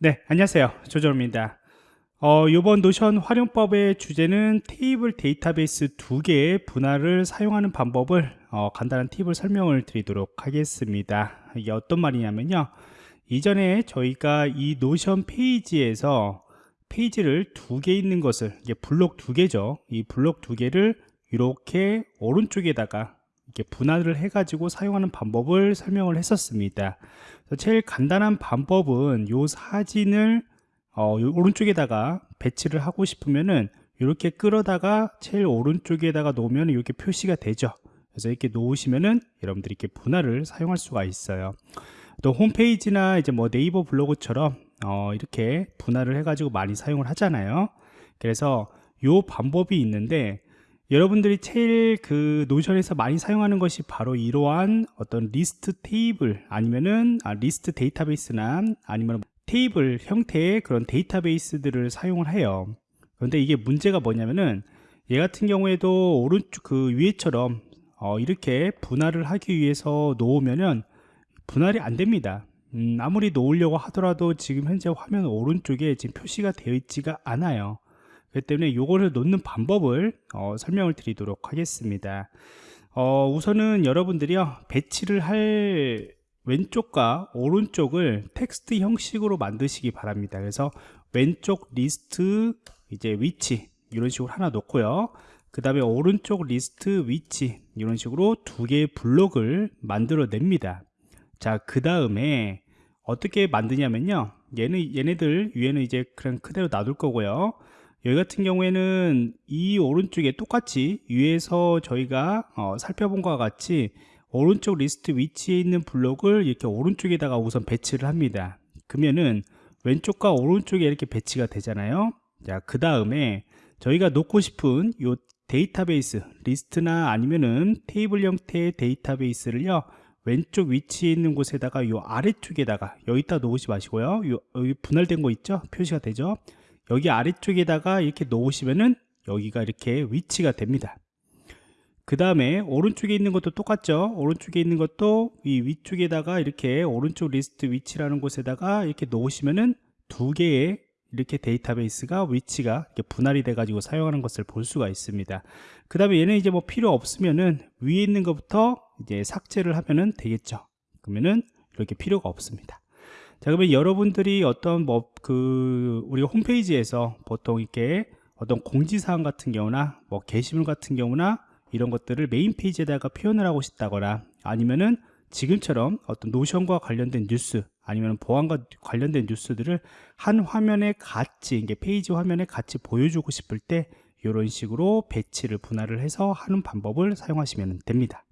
네, 안녕하세요. 조정입니다. 어, 이번 Notion 활용법의 주제는 테이블 데이터베이스 두 개의 분할을 사용하는 방법을 어, 간단한 팁을 설명을 드리도록 하겠습니다. 이게 어떤 말이냐면요. 이전에 저희가 이 Notion 페이지에서 페이지를 두 개 있는 것을 이게 블록 두 개죠. 이 블록 두 개를 이렇게 오른쪽에다가 이렇게 분할을 해가지고 사용하는 방법을 설명을 했었습니다. 제일 간단한 방법은 요 사진을 어, 오른쪽에다가 배치를 하고 싶으면은 이렇게 끌어다가 제일 오른쪽에다가 놓으면 이렇게 표시가 되죠. 그래서 이렇게 놓으시면은 여러분들이 이렇게 분할을 사용할 수가 있어요. 또 홈페이지나 이제 뭐 네이버 블로그처럼 어, 이렇게 분할을 해가지고 많이 사용을 하잖아요. 그래서 요 방법이 있는데 여러분들이 제일 그 노션에서 많이 사용하는 것이 바로 이러한 어떤 리스트 테이블 아니면은 아, 리스트 데이터베이스나 아니면 테이블 형태의 그런 데이터베이스들을 사용을 해요. 그런데 이게 문제가 뭐냐면은 얘 같은 경우에도 오른쪽 그 위에처럼 어, 이렇게 분할을 하기 위해서 놓으면은 분할이 안 됩니다. 음, 아무리 놓으려고 하더라도 지금 현재 화면 오른쪽에 지금 표시가 되어 있지가 않아요 그렇기 때문에 이거를 놓는 방법을 어, 설명을 드리도록 하겠습니다. 어, 우선은 여러분들이요 배치를 할 왼쪽과 오른쪽을 텍스트 형식으로 만드시기 바랍니다. 그래서 왼쪽 리스트 이제 위치 이런 식으로 하나 놓고요. 그 다음에 오른쪽 리스트 위치 이런 식으로 두 개의 블록을 만들어 냅니다. 자 그 다음에 어떻게 만드냐면요. 얘는 얘네들 위에는 이제 그냥 그대로 놔둘 거고요 여기 같은 경우에는 이 오른쪽에 똑같이 위에서 저희가 어, 살펴본 것과 같이 오른쪽 리스트 위치에 있는 블록을 이렇게 오른쪽에다가 우선 배치를 합니다. 그러면은 왼쪽과 오른쪽에 이렇게 배치가 되잖아요. 자 그 다음에 저희가 놓고 싶은 요 데이터베이스 리스트나 아니면은 테이블 형태의 데이터베이스를요 왼쪽 위치에 있는 곳에다가 요 아래쪽에다가 여기다 놓지 마시고요. 요, 여기 분할된 거 있죠? 표시가 되죠 여기 아래쪽에다가 이렇게 놓으시면은 여기가 이렇게 위치가 됩니다. 그 다음에 오른쪽에 있는 것도 똑같죠? 오른쪽에 있는 것도 이 위쪽에다가 이렇게 오른쪽 리스트 위치라는 곳에다가 이렇게 놓으시면은 두 개의 이렇게 데이터베이스가 위치가 이렇게 분할이 돼 가지고 사용하는 것을 볼 수가 있습니다. 그 다음에 얘는 이제 뭐 필요 없으면은 위에 있는 것부터 이제 삭제를 하면은 되겠죠? 그러면은 이렇게 필요가 없습니다 자 그러면 여러분들이 어떤 뭐 그 우리가 홈페이지에서 보통 이렇게 어떤 공지사항 같은 경우나 뭐 게시물 같은 경우나 이런 것들을 메인 페이지에다가 표현을 하고 싶다거나 아니면은 지금처럼 어떤 Notion과 관련된 뉴스 아니면 보안과 관련된 뉴스들을 한 화면에 같이 이게 페이지 화면에 같이 보여주고 싶을 때 이런 식으로 배치를 분할을 해서 하는 방법을 사용하시면 됩니다